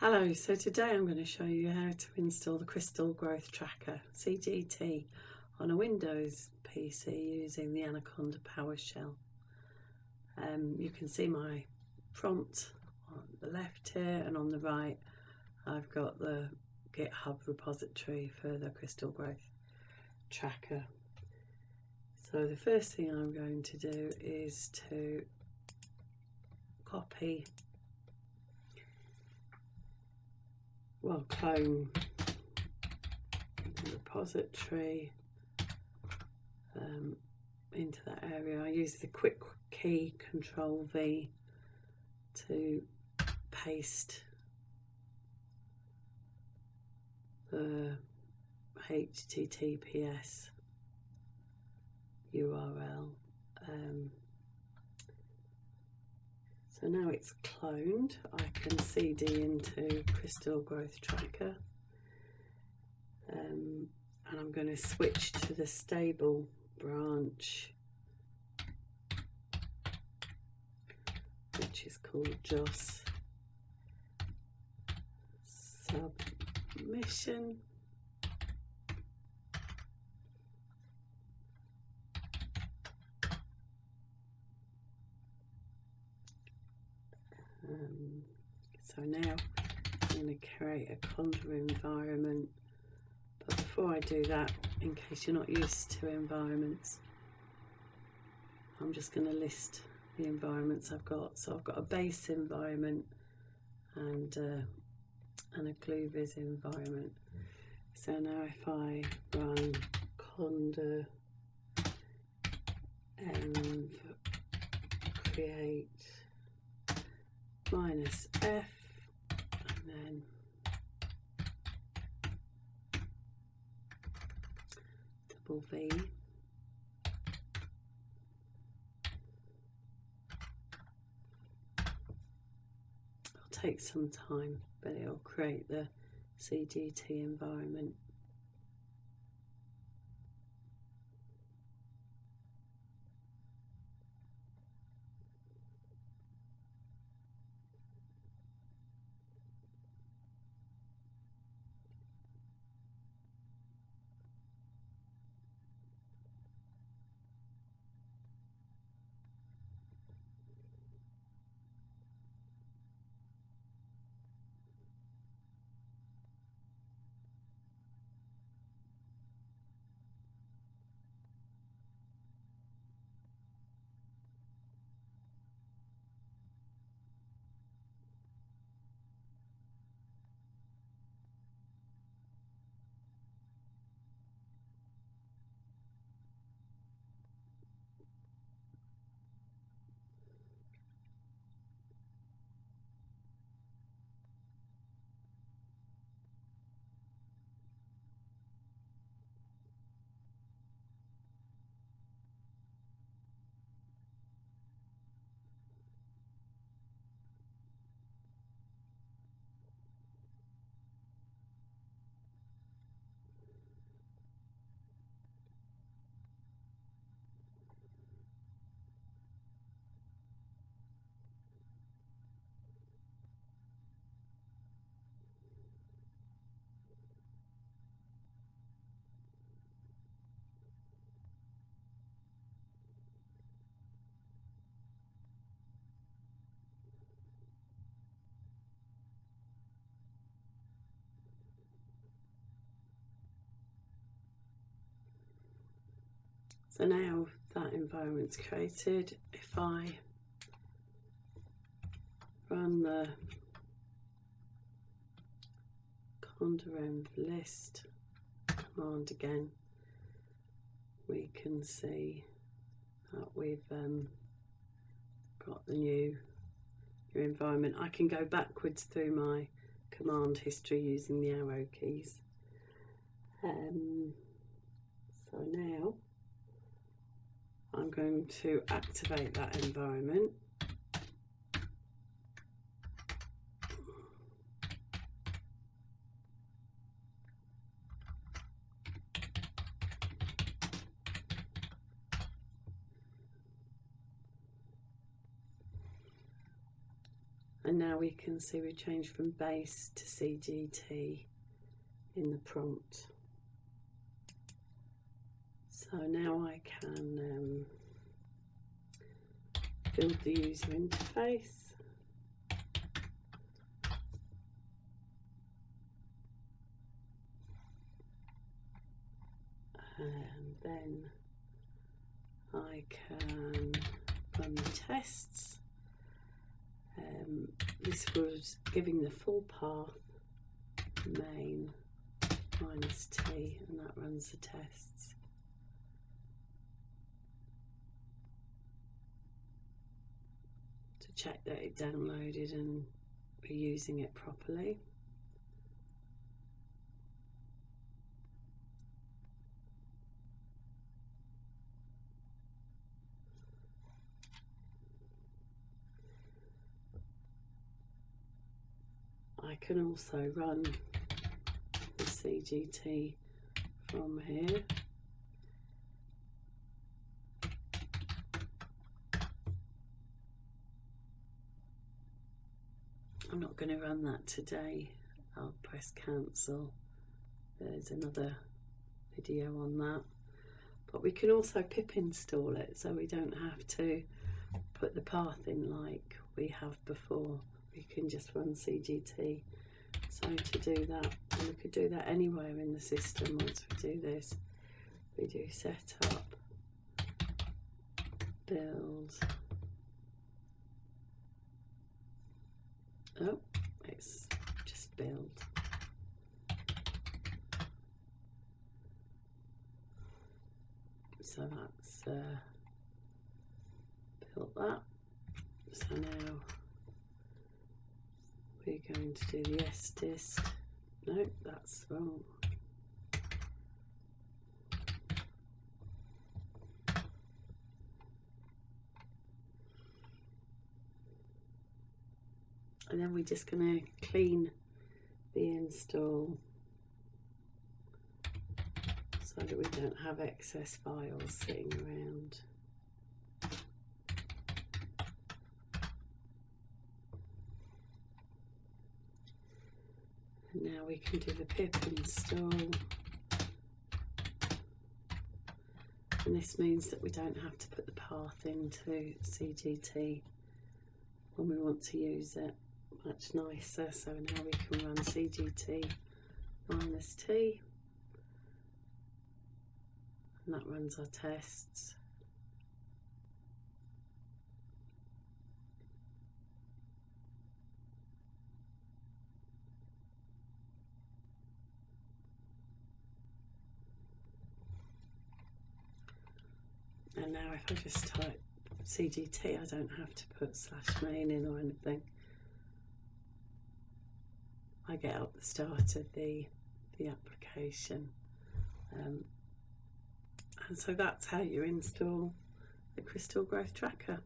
Hello, so today I'm going to show you how to install the Crystal Growth Tracker CGT on a Windows PC using the Anaconda PowerShell. Um, you can see my prompt on the left here and on the right I've got the GitHub repository for the Crystal Growth Tracker. So the first thing I'm going to do is to copy well clone repository um, into that area. I use the quick key control V to paste the HTTPS URL. Um, so now it's cloned, I can CD into Crystal Growth Tracker. Um, and I'm going to switch to the stable branch, which is called JOSS Submission. So now I'm going to create a Conda environment. But before I do that, in case you're not used to environments, I'm just going to list the environments I've got. So I've got a base environment and uh, and a GlueViz environment. So now if I run conda env create minus F and then. Double V. It'll take some time but it'll create the CGT environment So now that environment's created, if I run the conda list command again, we can see that we've um, got the new, environment. I can go backwards through my command history using the arrow keys. Um, so now I'm going to activate that environment. and now we can see we changed from base to CGT in the prompt so now I can um, build the user interface and then I can run the tests. Um, this was giving the full path main minus t and that runs the tests. Check that it downloaded and we're using it properly. I can also run the CGT from here. I'm not going to run that today. I'll press cancel. There's another video on that. But we can also pip install it so we don't have to put the path in like we have before we can just run CGT. So to do that, we could do that anywhere in the system once we do this. We do setup, build. Oh, it's just build. So that's uh, built that. So now we're going to do the sdist. No, that's wrong. And then we're just going to clean the install so that we don't have excess files sitting around. And now we can do the pip install and this means that we don't have to put the path into CGT when we want to use it much nicer so now we can run CGT minus T. And that runs our tests. And now if I just type CGT I don't have to put slash main in or anything I get up the start of the the application um, and so that's how you install the crystal growth tracker